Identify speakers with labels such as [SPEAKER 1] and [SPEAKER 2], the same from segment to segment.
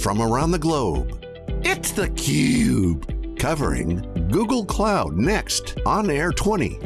[SPEAKER 1] from around the globe. It's theCUBE, covering Google Cloud Next on Air 20.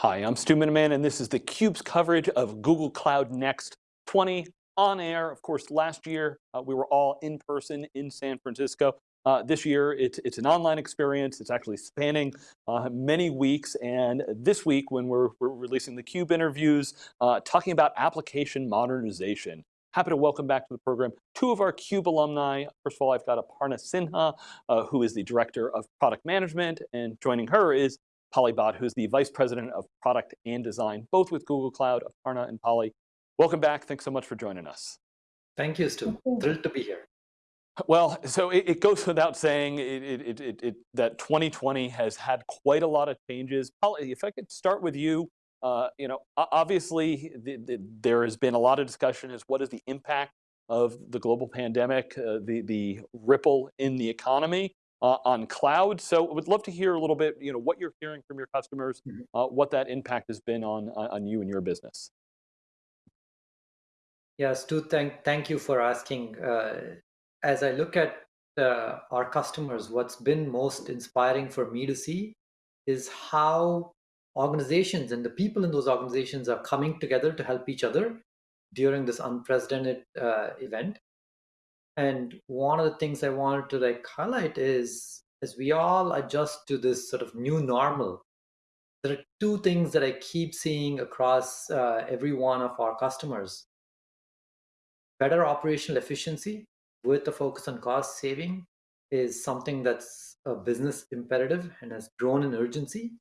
[SPEAKER 2] Hi, I'm Stu Miniman and this is theCUBE's coverage of Google Cloud Next 20 on air. Of course, last year uh, we were all in person in San Francisco. Uh, this year, it's, it's an online experience. It's actually spanning uh, many weeks. And this week, when we're, we're releasing the CUBE interviews, uh, talking about application modernization. Happy to welcome back to the program two of our CUBE alumni. First of all, I've got Aparna Sinha, uh, who is the Director of Product Management, and joining her is Pali Bhat, who's the Vice President of Product and Design, both with Google Cloud. Aparna and Pali, welcome back. Thanks so much for joining us.
[SPEAKER 3] Thank you, Stu. Thrilled to be here.
[SPEAKER 2] Well, so it, it goes without saying it, it, that 2020 has had quite a lot of changes. Pali, if I could start with you, uh, you know, obviously the, the, there has been a lot of discussion as what is the impact of the global pandemic, uh, the, the ripple in the economy uh, on cloud. So I would love to hear a little bit, you know, what you're hearing from your customers, mm -hmm. what that impact has been on, on you and your business.
[SPEAKER 3] Yeah, Stu, thank, thank you for asking. Uh, as I look at uh, our customers, what's been most inspiring for me to see is how organizations and the people in those organizations are coming together to help each other during this unprecedented uh, event. And one of the things I wanted to like highlight is as we all adjust to this sort of new normal, there are two things that I keep seeing across uh, every one of our customers. Better operational efficiency with a focus on cost saving is something that's a business imperative and has grown in urgency.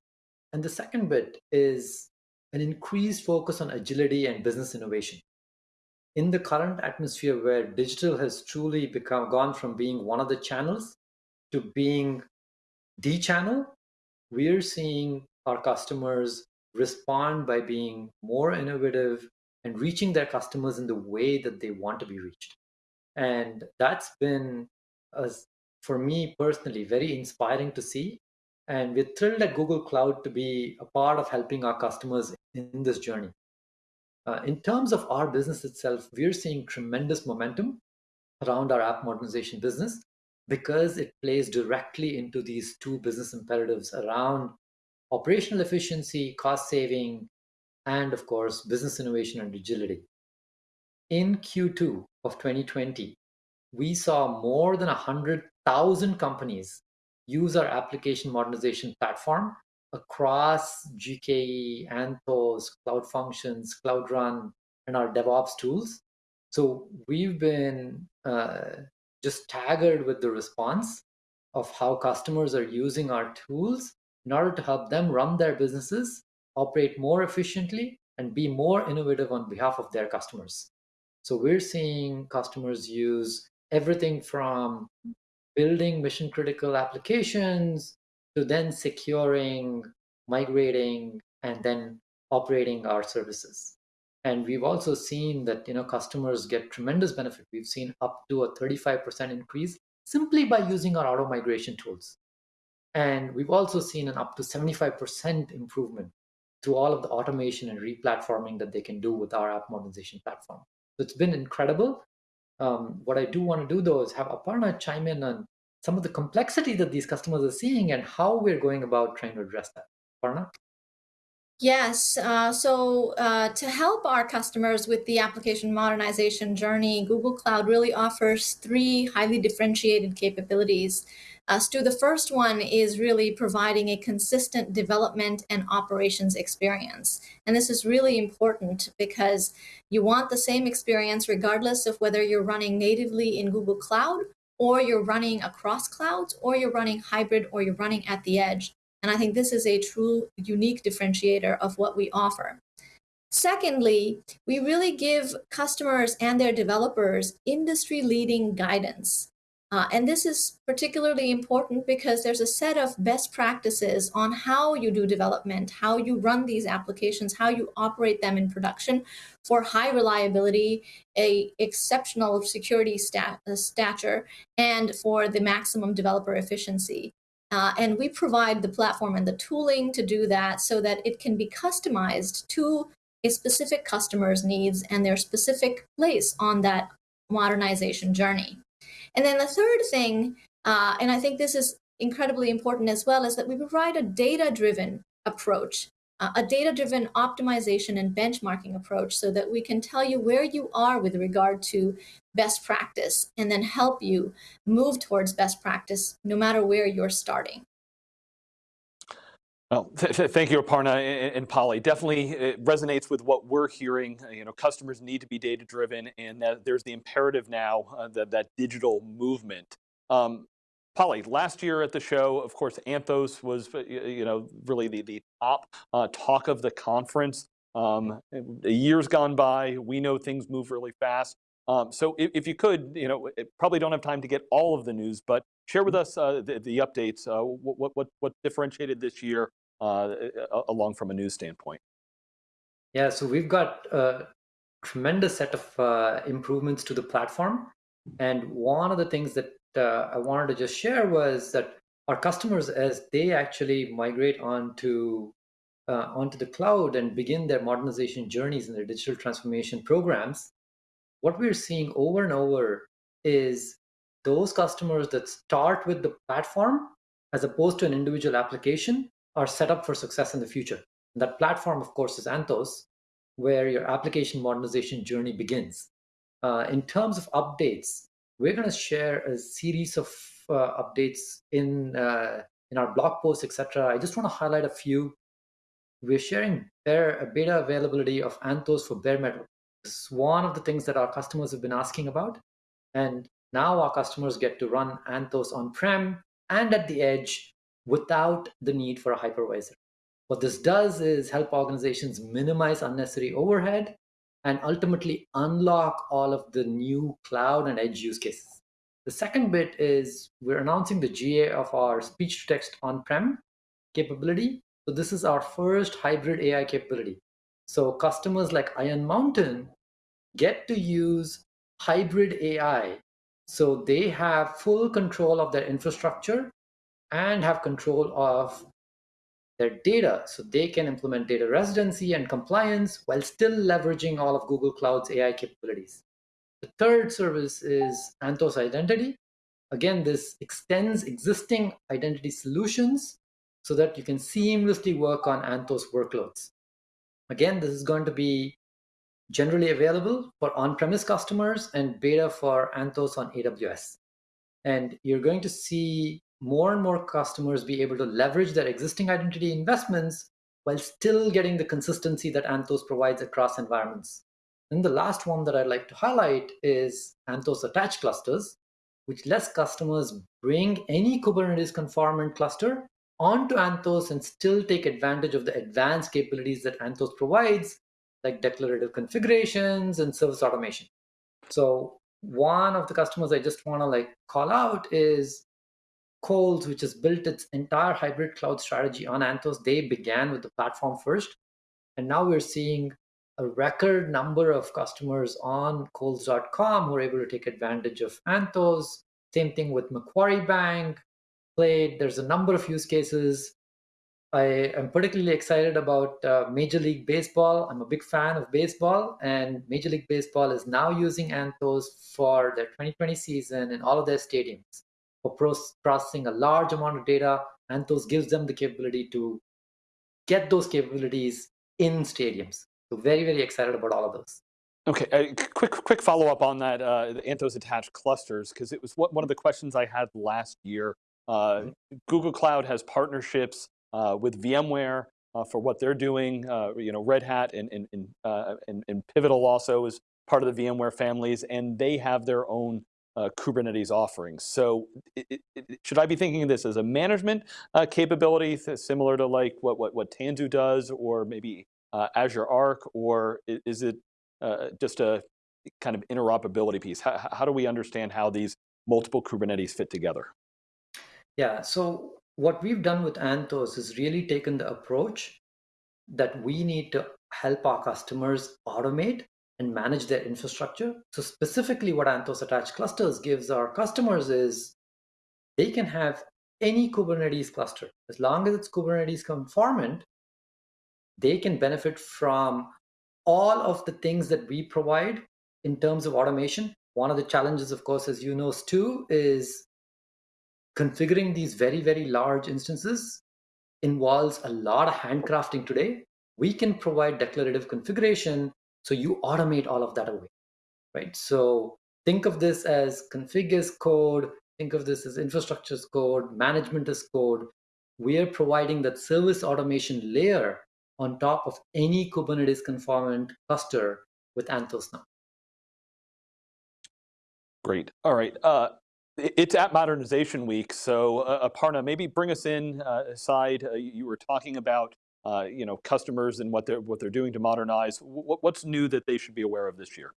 [SPEAKER 3] And the second bit is an increased focus on agility and business innovation. In the current atmosphere where digital has truly become gone from being one of the channels to being the channel, we're seeing our customers respond by being more innovative and reaching their customers in the way that they want to be reached. And that's been, for me personally, very inspiring to see. And we're thrilled at Google Cloud to be a part of helping our customers in this journey. Uh, in terms of our business itself, we're seeing tremendous momentum around our app modernization business because it plays directly into these two business imperatives around operational efficiency, cost saving, and of course, business innovation and agility. In Q2 of 2020, we saw more than 100,000 companies use our application modernization platform across GKE, Anthos, Cloud Functions, Cloud Run, and our DevOps tools. So we've been uh, just staggered with the response of how customers are using our tools in order to help them run their businesses, operate more efficiently, and be more innovative on behalf of their customers. So we're seeing customers use everything from building mission critical applications to then securing, migrating, and then operating our services. And we've also seen that you know customers get tremendous benefit. We've seen up to a 35% increase simply by using our auto migration tools. And we've also seen an up to 75% improvement through all of the automation and replatforming that they can do with our app modernization platform. So it's been incredible. Um, what I do want to do though is have Aparna chime in on some of the complexity that these customers are seeing and how we're going about trying to address that. Aparna?
[SPEAKER 4] Yes, uh, so uh, to help our customers with the application modernization journey, Google Cloud really offers three highly differentiated capabilities. Uh, Stu, the first one is really providing a consistent development and operations experience. And this is really important because you want the same experience regardless of whether you're running natively in Google Cloud or you're running across clouds or you're running hybrid or you're running at the edge. And I think this is a true unique differentiator of what we offer. Secondly, we really give customers and their developers industry leading guidance. Uh, and this is particularly important because there's a set of best practices on how you do development, how you run these applications, how you operate them in production for high reliability, a exceptional security stat uh, stature, and for the maximum developer efficiency. Uh, and we provide the platform and the tooling to do that so that it can be customized to a specific customer's needs and their specific place on that modernization journey. And then the third thing, uh, and I think this is incredibly important as well, is that we provide a data-driven approach, a data-driven optimization and benchmarking approach so that we can tell you where you are with regard to best practice and then help you move towards best practice no matter where you're starting.
[SPEAKER 2] Well, th th thank you, Aparna and, and Pali. Definitely it resonates with what we're hearing. Uh, you know, customers need to be data driven and that there's the imperative now uh, that, that digital movement. Um, Pali, last year at the show, of course, Anthos was, uh, you know, really the, the top uh, talk of the conference. Um, years gone by, we know things move really fast. Um, so if, if, you could, you know, probably don't have time to get all of the news, but share with us uh, the, the, updates. Uh, what, what, what differentiated this year uh, along from a news standpoint?
[SPEAKER 3] Yeah, so we've got a tremendous set of uh, improvements to the platform. And one of the things that uh, I wanted to just share was that our customers, as they actually migrate onto uh, onto the cloud and begin their modernization journeys and their digital transformation programs, what we're seeing over and over is those customers that start with the platform as opposed to an individual application are set up for success in the future. And that platform, of course, is Anthos, where your application modernization journey begins. Uh, in terms of updates, we're going to share a series of uh, updates in uh, in our blog posts, etc. I just want to highlight a few. We're sharing bare, beta availability of Anthos for bare metal. It's one of the things that our customers have been asking about. And now our customers get to run Anthos on-prem and at the edge without the need for a hypervisor. What this does is help organizations minimize unnecessary overhead and ultimately unlock all of the new cloud and edge use cases. The second bit is we're announcing the GA of our speech to text on-prem capability. So this is our first hybrid AI capability. So customers like Iron Mountain get to use hybrid AI. So they have full control of their infrastructure and have control of their data so they can implement data residency and compliance while still leveraging all of Google Cloud's AI capabilities. The third service is Anthos Identity. Again, this extends existing identity solutions so that you can seamlessly work on Anthos workloads. Again, this is going to be generally available for on-premise customers and beta for Anthos on AWS. And you're going to see more and more customers be able to leverage their existing identity investments while still getting the consistency that Anthos provides across environments. And the last one that I'd like to highlight is Anthos attached clusters, which lets customers bring any Kubernetes conformant cluster onto Anthos and still take advantage of the advanced capabilities that Anthos provides, like declarative configurations and service automation. So one of the customers I just want to like call out is Kohl's, which has built its entire hybrid cloud strategy on Anthos, they began with the platform first. And now we're seeing a record number of customers on Kohls.com who are able to take advantage of Anthos. Same thing with Macquarie Bank, Plaid. There's a number of use cases. I am particularly excited about uh, Major League Baseball. I'm a big fan of baseball, and Major League Baseball is now using Anthos for their 2020 season in all of their stadiums for processing a large amount of data. Anthos gives them the capability to get those capabilities in stadiums. So very, very excited about all of those.
[SPEAKER 2] Okay, uh, quick quick follow up on that, uh, the Anthos attached clusters, because it was what, one of the questions I had last year. Uh, mm -hmm. Google Cloud has partnerships uh, with VMware uh, for what they're doing. Uh, you know, Red Hat and, and, and, and, and Pivotal also is part of the VMware families, and they have their own uh, Kubernetes offerings. So it, it, should I be thinking of this as a management uh, capability similar to like what, what, what Tanzu does or maybe uh, Azure Arc or is it uh, just a kind of interoperability piece? How, how do we understand how these multiple Kubernetes fit together?
[SPEAKER 3] Yeah, so what we've done with Anthos is really taken the approach that we need to help our customers automate and manage their infrastructure. So specifically what Anthos attached clusters gives our customers is they can have any Kubernetes cluster. As long as it's Kubernetes conformant, they can benefit from all of the things that we provide in terms of automation. One of the challenges, of course, as you know, Stu, is configuring these very, very large instances involves a lot of handcrafting today. We can provide declarative configuration so you automate all of that away, right? So think of this as config as code, think of this as infrastructure as code, management as code. We are providing that service automation layer on top of any Kubernetes conformant cluster with Anthos now.
[SPEAKER 2] Great. All right. Uh, it's at Modernization Week, so uh, Aparna, maybe bring us in uh, aside. Uh, you were talking about uh, you know customers and what they're what they're doing to modernize. What's new that they should be aware of this year?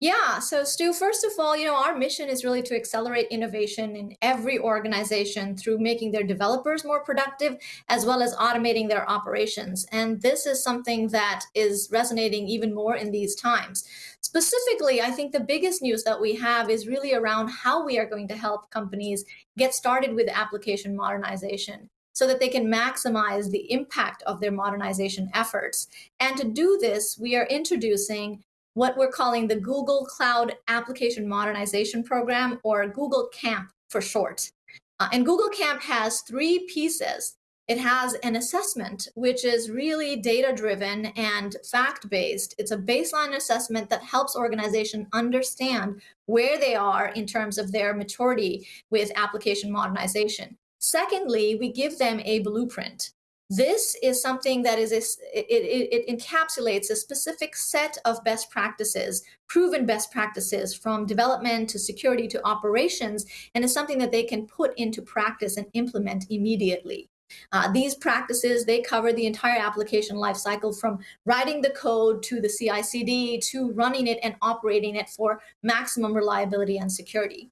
[SPEAKER 4] Yeah, so Stu, first of all, you know, our mission is really to accelerate innovation in every organization through making their developers more productive, as well as automating their operations. And this is something that is resonating even more in these times. Specifically, I think the biggest news that we have is really around how we are going to help companies get started with application modernization so that they can maximize the impact of their modernization efforts. And to do this, we are introducing what we're calling the Google Cloud Application Modernization Program, or Google CAMP for short. Uh, and Google CAMP has three pieces. It has an assessment, which is really data-driven and fact-based. It's a baseline assessment that helps organizations understand where they are in terms of their maturity with application modernization. Secondly, we give them a blueprint. This is something that is, a, it, it, it, encapsulates a specific set of best practices, proven best practices from development to security to operations, and is something that they can put into practice and implement immediately. Uh, these practices, they cover the entire application lifecycle from writing the code to the CI/CD to running it and operating it for maximum reliability and security.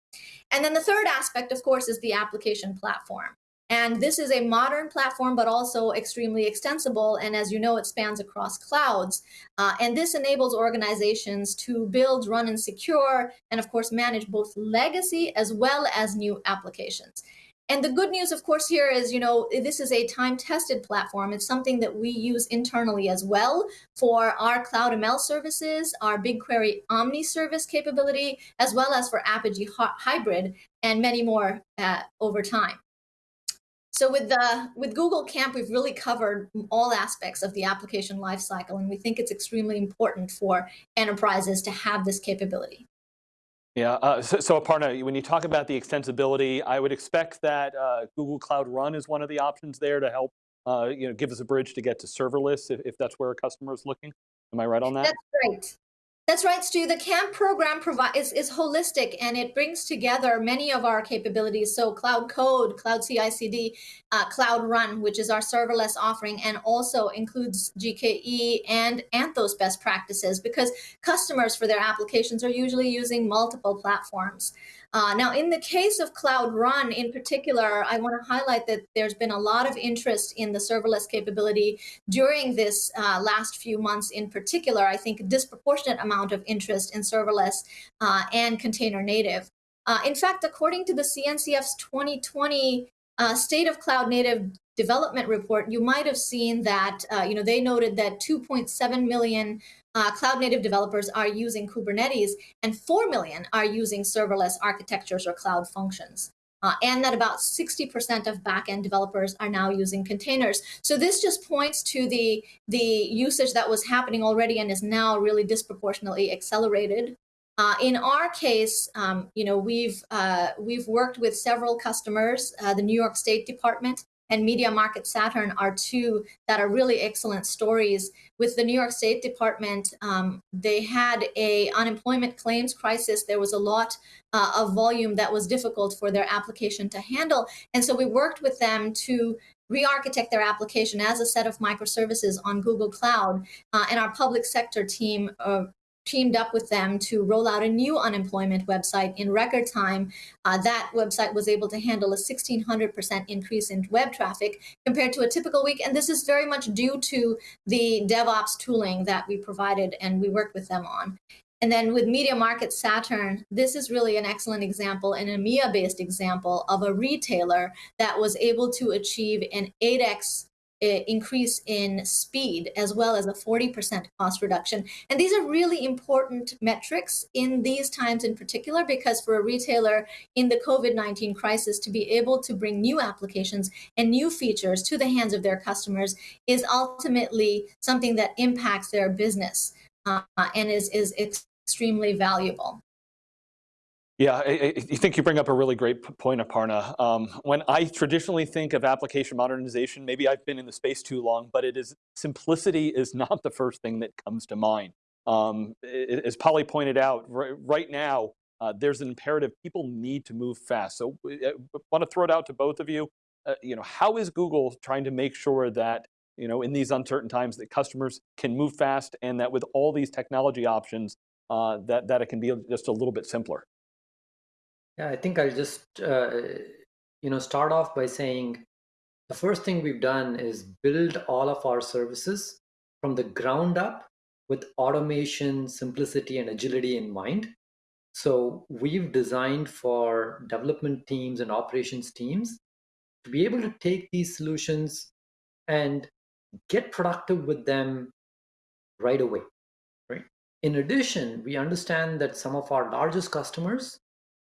[SPEAKER 4] And then the third aspect, of course, is the application platform. And this is a modern platform, but also extremely extensible. And as you know, it spans across clouds. Uh, and this enables organizations to build, run, and secure, and of course, manage both legacy as well as new applications. And the good news, of course, here is, you know, this is a time-tested platform. It's something that we use internally as well for our Cloud ML services, our BigQuery Omni service capability, as well as for Apigee Hybrid, and many more uh, over time. So with the with Google Camp, we've really covered all aspects of the application lifecycle, and we think it's extremely important for enterprises to have this capability.
[SPEAKER 2] Yeah, uh, so, so, Aparna, when you talk about the extensibility, I would expect that uh, Google Cloud Run is one of the options there to help uh, you know, give us a bridge to get to serverless if, if that's where a customer is looking. Am I right on that?
[SPEAKER 4] That's right. That's right, Stu. The CAMP program is, is holistic and it brings together many of our capabilities. So Cloud Code, Cloud CI/CD, uh, Cloud Run, which is our serverless offering, and also includes GKE and Anthos best practices because customers for their applications are usually using multiple platforms. Uh, now, in the case of Cloud Run in particular, I want to highlight that there's been a lot of interest in the serverless capability during this uh, last few months in particular. I think a disproportionate amount of interest in serverless uh, and container native. Uh, in fact, according to the CNCF's 2020 uh, State of Cloud Native development report, you might have seen that, uh, you know, they noted that 2.7 million uh, cloud native developers are using Kubernetes and 4 million are using serverless architectures or cloud functions. Uh, and that about 60% of backend developers are now using containers. So this just points to the, the usage that was happening already and is now really disproportionately accelerated. Uh, in our case, um, you know, we've, uh, we've worked with several customers, uh, the New York State Department, and Media Market Saturn are two that are really excellent stories. With the New York State Department, um, they had a unemployment claims crisis. There was a lot uh, of volume that was difficult for their application to handle. And so we worked with them to re-architect their application as a set of microservices on Google Cloud. Uh, and our public sector team uh, teamed up with them to roll out a new unemployment website in record time. Uh, that website was able to handle a 1600% increase in web traffic compared to a typical week. And this is very much due to the DevOps tooling that we provided and we worked with them on. And then with MediaMarktSaturn, this is really an excellent example, an EMEA-based example of a retailer that was able to achieve an 8x uh, increase in speed as well as a 40% cost reduction. And these are really important metrics in these times in particular, because for a retailer in the COVID-19 crisis to be able to bring new applications and new features to the hands of their customers is ultimately something that impacts their business uh, and is, is extremely valuable.
[SPEAKER 2] Yeah, I, I, think you bring up a really great point, Aparna. Um, when I traditionally think of application modernization, maybe I've been in the space too long, but it is simplicity is not the first thing that comes to mind. Um, as Pali pointed out, right, now, uh, there's an imperative, people need to move fast. So I want to throw it out to both of you. Uh, you know, how is Google trying to make sure that, you know, in these uncertain times that customers can move fast and that with all these technology options, uh, that, that it can be just a little bit simpler?
[SPEAKER 3] Yeah, I think I'll just uh, you know start off by saying the first thing we've done is build all of our services from the ground up with automation, simplicity, and agility in mind. So we've designed for development teams and operations teams to be able to take these solutions and get productive with them right away. Right. In addition, we understand that some of our largest customers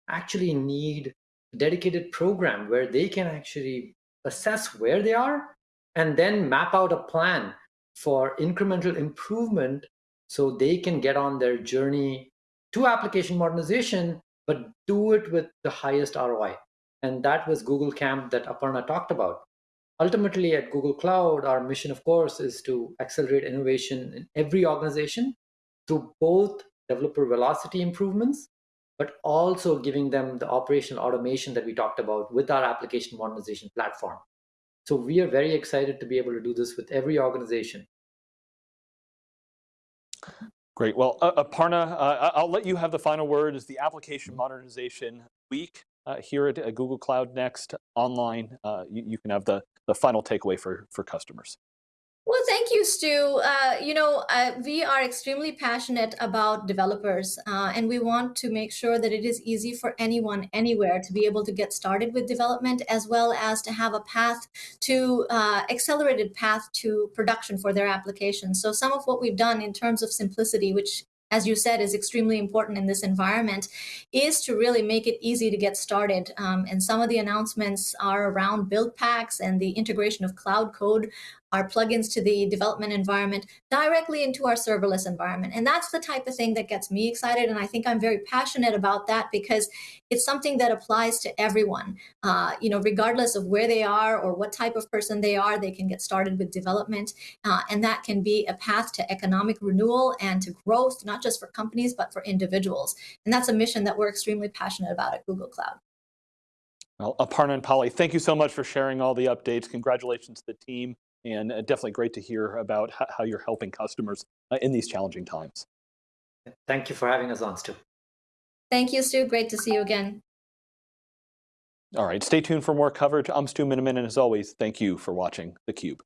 [SPEAKER 3] actually need a dedicated program where they can actually assess where they are and then map out a plan for incremental improvement so they can get on their journey to application modernization, but do it with the highest ROI. And that was Google Camp that Aparna talked about. Ultimately, at Google Cloud, our mission, of course, is to accelerate innovation in every organization through both developer velocity improvements but also giving them the operational automation that we talked about with our application modernization platform. So we are very excited to be able to do this with every organization.
[SPEAKER 2] Great. Well, uh, Aparna, uh, I'll let you have the final word as the application modernization week uh, here at Google Cloud Next online. Uh, you, you, can have the, the final takeaway for, for customers.
[SPEAKER 4] Well, thank you, Stu. Uh, you know, uh, we are extremely passionate about developers, uh, and we want to make sure that it is easy for anyone, anywhere, to be able to get started with development, as well as to have a path to uh, accelerated path to production for their applications. So some of what we've done in terms of simplicity, which as you said, is extremely important in this environment, is to really make it easy to get started. Um, and some of the announcements are around build packs and the integration of cloud code our plugins to the development environment directly into our serverless environment. And that's the type of thing that gets me excited. And I think I'm very passionate about that because it's something that applies to everyone. Uh, you know, regardless of where they are or what type of person they are, they can get started with development. Uh, and that can be a path to economic renewal and to growth, not just for companies, but for individuals. And that's a mission that we're extremely passionate about at Google Cloud.
[SPEAKER 2] Well, Aparna and Pali, thank you so much for sharing all the updates. Congratulations to the team and uh, definitely great to hear about how you're helping customers uh, in these challenging times.
[SPEAKER 3] Thank you for having us on, Stu.
[SPEAKER 4] Thank you, Stu. Great to see you again.
[SPEAKER 2] All right, stay tuned for more coverage. I'm Stu Miniman, and as always, thank you for watching theCUBE.